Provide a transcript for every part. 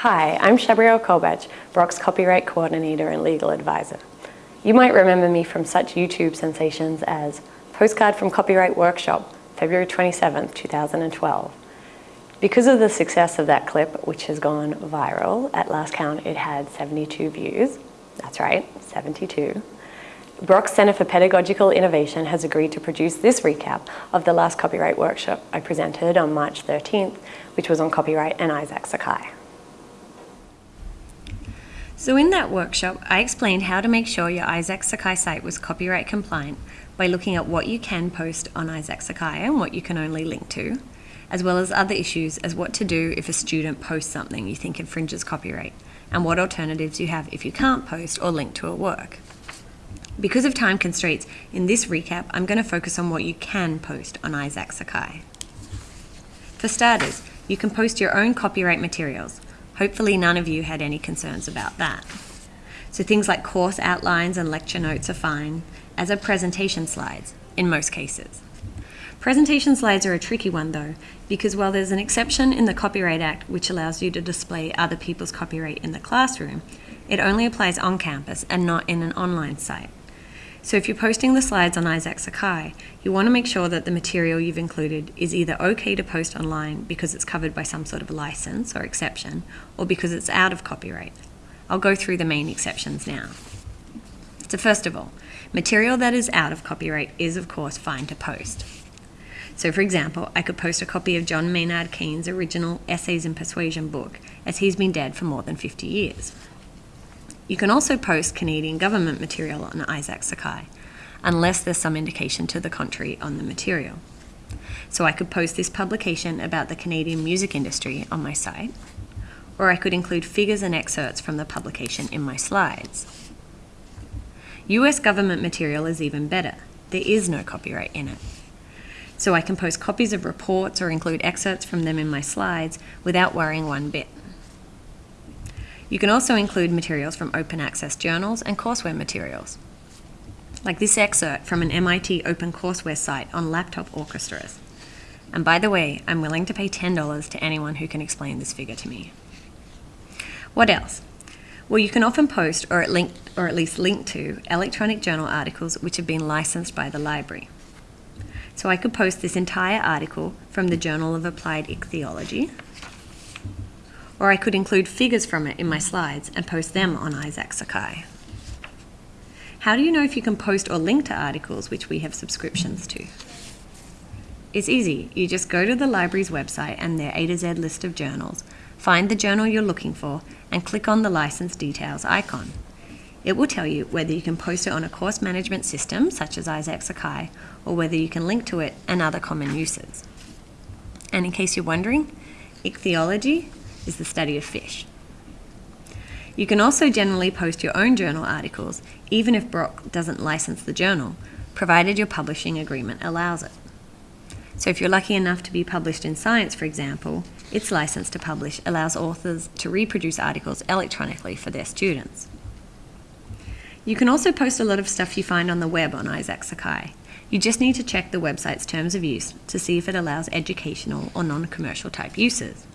Hi, I'm Shabriel Kolbach, Brock's copyright coordinator and legal advisor. You might remember me from such YouTube sensations as Postcard from Copyright Workshop, February 27, 2012. Because of the success of that clip, which has gone viral, at last count it had 72 views. That's right, 72. Brock's Centre for Pedagogical Innovation has agreed to produce this recap of the last copyright workshop I presented on March 13th, which was on copyright and Isaak Sakai. So in that workshop, I explained how to make sure your Isaak Sakai site was copyright compliant by looking at what you can post on Isaak Sakai and what you can only link to, as well as other issues as what to do if a student posts something you think infringes copyright, and what alternatives you have if you can't post or link to a work. Because of time constraints, in this recap, I'm going to focus on what you can post on Isaak Sakai. For starters, you can post your own copyright materials. Hopefully none of you had any concerns about that. So things like course outlines and lecture notes are fine, as are presentation slides, in most cases. Presentation slides are a tricky one though, because while there's an exception in the Copyright Act which allows you to display other people's copyright in the classroom, it only applies on campus and not in an online site. So if you're posting the slides on Isaak Sakai, you want to make sure that the material you've included is either okay to post online because it's covered by some sort of license or exception, or because it's out of copyright. I'll go through the main exceptions now. So first of all, material that is out of copyright is of course fine to post. So for example, I could post a copy of John Maynard Keynes' original Essays in Persuasion book, as he's been dead for more than 50 years. You can also post Canadian government material on Isaak Sakai, unless there's some indication to the contrary on the material. So I could post this publication about the Canadian music industry on my site, or I could include figures and excerpts from the publication in my slides. US government material is even better. There is no copyright in it. So I can post copies of reports or include excerpts from them in my slides without worrying one bit. You can also include materials from open access journals and courseware materials, like this excerpt from an MIT OpenCourseware site on laptop orchestras. And by the way, I'm willing to pay $10 to anyone who can explain this figure to me. What else? Well, you can often post or at, link, or at least link to electronic journal articles which have been licensed by the library. So I could post this entire article from the Journal of Applied Ichthyology, or I could include figures from it in my slides and post them on Isaak Sakai. How do you know if you can post or link to articles which we have subscriptions to? It's easy. You just go to the library's website and their A to Z list of journals, find the journal you're looking for, and click on the license details icon. It will tell you whether you can post it on a course management system, such as Isaak Sakai, or whether you can link to it and other common uses. And in case you're wondering, ichthyology is the study of fish. You can also generally post your own journal articles, even if Brock doesn't license the journal, provided your publishing agreement allows it. So if you're lucky enough to be published in Science, for example, its license to publish allows authors to reproduce articles electronically for their students. You can also post a lot of stuff you find on the web on Isaak Sakai. You just need to check the website's terms of use to see if it allows educational or non-commercial type uses.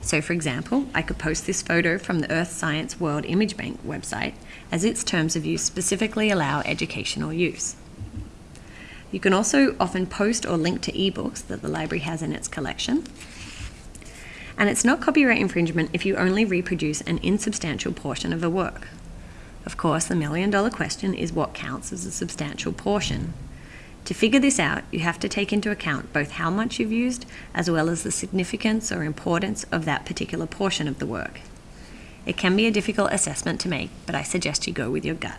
So for example, I could post this photo from the Earth Science World Image Bank website as its terms of use specifically allow educational use. You can also often post or link to ebooks that the library has in its collection. And it's not copyright infringement if you only reproduce an insubstantial portion of a work. Of course, the million dollar question is what counts as a substantial portion. To figure this out, you have to take into account both how much you've used as well as the significance or importance of that particular portion of the work. It can be a difficult assessment to make, but I suggest you go with your gut.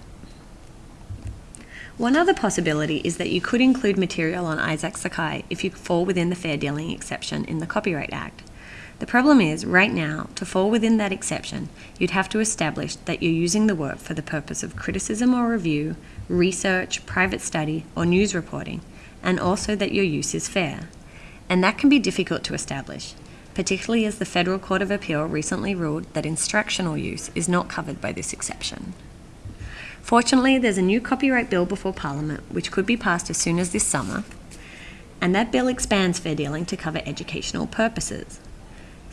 One other possibility is that you could include material on Isaak Sakai if you fall within the fair dealing exception in the Copyright Act. The problem is, right now, to fall within that exception, you'd have to establish that you're using the work for the purpose of criticism or review, research, private study, or news reporting, and also that your use is fair. And that can be difficult to establish, particularly as the Federal Court of Appeal recently ruled that instructional use is not covered by this exception. Fortunately, there's a new copyright bill before Parliament, which could be passed as soon as this summer, and that bill expands fair dealing to cover educational purposes.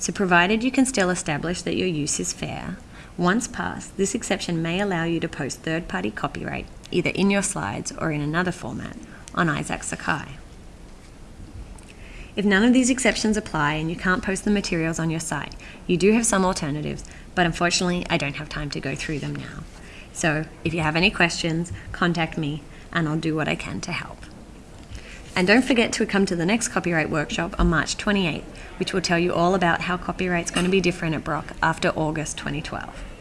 So, provided you can still establish that your use is fair, once passed, this exception may allow you to post third party copyright either in your slides or in another format on Isaak Sakai. If none of these exceptions apply and you can't post the materials on your site, you do have some alternatives, but unfortunately, I don't have time to go through them now. So, if you have any questions, contact me and I'll do what I can to help. And don't forget to come to the next copyright workshop on March 28th, which will tell you all about how copyright's going to be different at Brock after August 2012.